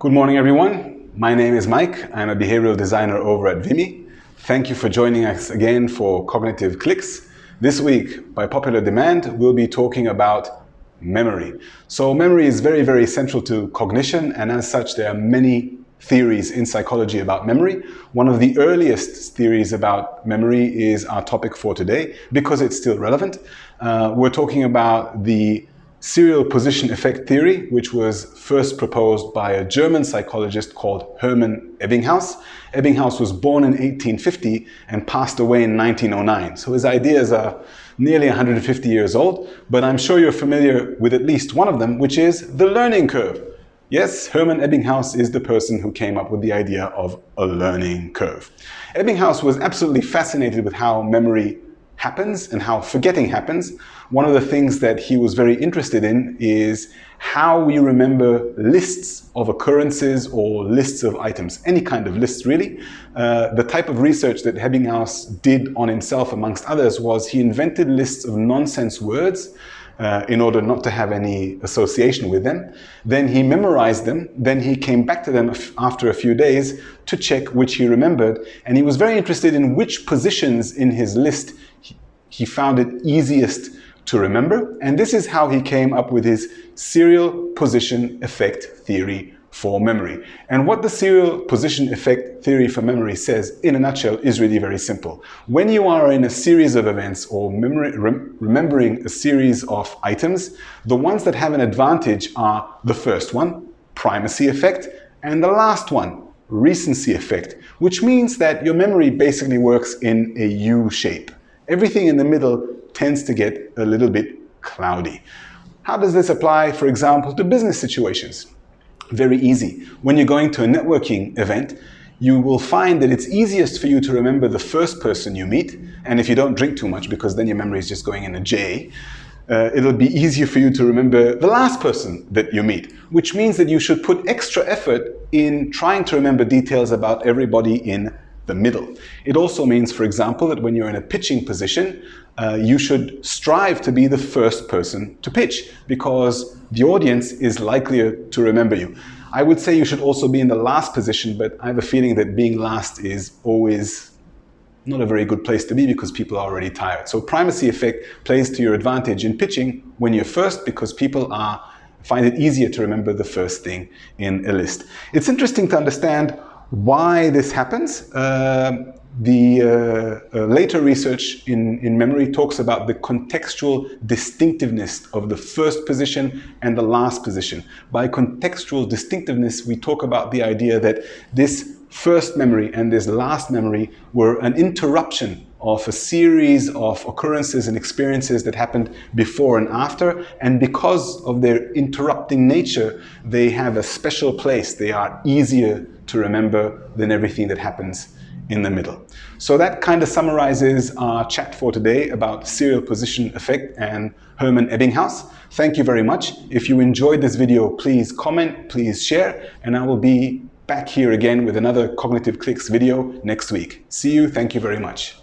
Good morning, everyone. My name is Mike. I'm a behavioral designer over at Vimy. Thank you for joining us again for Cognitive Clicks. This week, by popular demand, we'll be talking about memory. So memory is very, very central to cognition, and as such, there are many theories in psychology about memory. One of the earliest theories about memory is our topic for today because it's still relevant. Uh, we're talking about the serial position effect theory, which was first proposed by a German psychologist called Hermann Ebbinghaus. Ebbinghaus was born in 1850 and passed away in 1909. So his ideas are nearly 150 years old, but I'm sure you're familiar with at least one of them, which is the learning curve. Yes, Hermann Ebbinghaus is the person who came up with the idea of a learning curve. Ebbinghaus was absolutely fascinated with how memory happens and how forgetting happens. One of the things that he was very interested in is how we remember lists of occurrences or lists of items, any kind of lists really. Uh, the type of research that Ebbinghaus did on himself, amongst others, was he invented lists of nonsense words uh, in order not to have any association with them. Then he memorized them. Then he came back to them after a few days to check which he remembered. And he was very interested in which positions in his list he, he found it easiest to remember. And this is how he came up with his serial position effect theory for memory. And what the serial position effect theory for memory says in a nutshell is really very simple. When you are in a series of events or memory, rem remembering a series of items, the ones that have an advantage are the first one, primacy effect, and the last one, recency effect, which means that your memory basically works in a U shape. Everything in the middle tends to get a little bit cloudy. How does this apply, for example, to business situations? Very easy. When you're going to a networking event, you will find that it's easiest for you to remember the first person you meet, and if you don't drink too much, because then your memory is just going in a J, uh, it'll be easier for you to remember the last person that you meet, which means that you should put extra effort in trying to remember details about everybody in the middle. It also means, for example, that when you're in a pitching position, uh, you should strive to be the first person to pitch because the audience is likelier to remember you. I would say you should also be in the last position, but I have a feeling that being last is always not a very good place to be because people are already tired. So primacy effect plays to your advantage in pitching when you're first because people are find it easier to remember the first thing in a list. It's interesting to understand why this happens, uh, the uh, uh, later research in, in memory talks about the contextual distinctiveness of the first position and the last position. By contextual distinctiveness, we talk about the idea that this first memory and this last memory were an interruption of a series of occurrences and experiences that happened before and after. And because of their interrupting nature, they have a special place. They are easier to remember than everything that happens in the middle. So that kind of summarizes our chat for today about serial position effect and Hermann Ebbinghaus. Thank you very much. If you enjoyed this video, please comment, please share, and I will be back here again with another Cognitive Clicks video next week. See you. Thank you very much.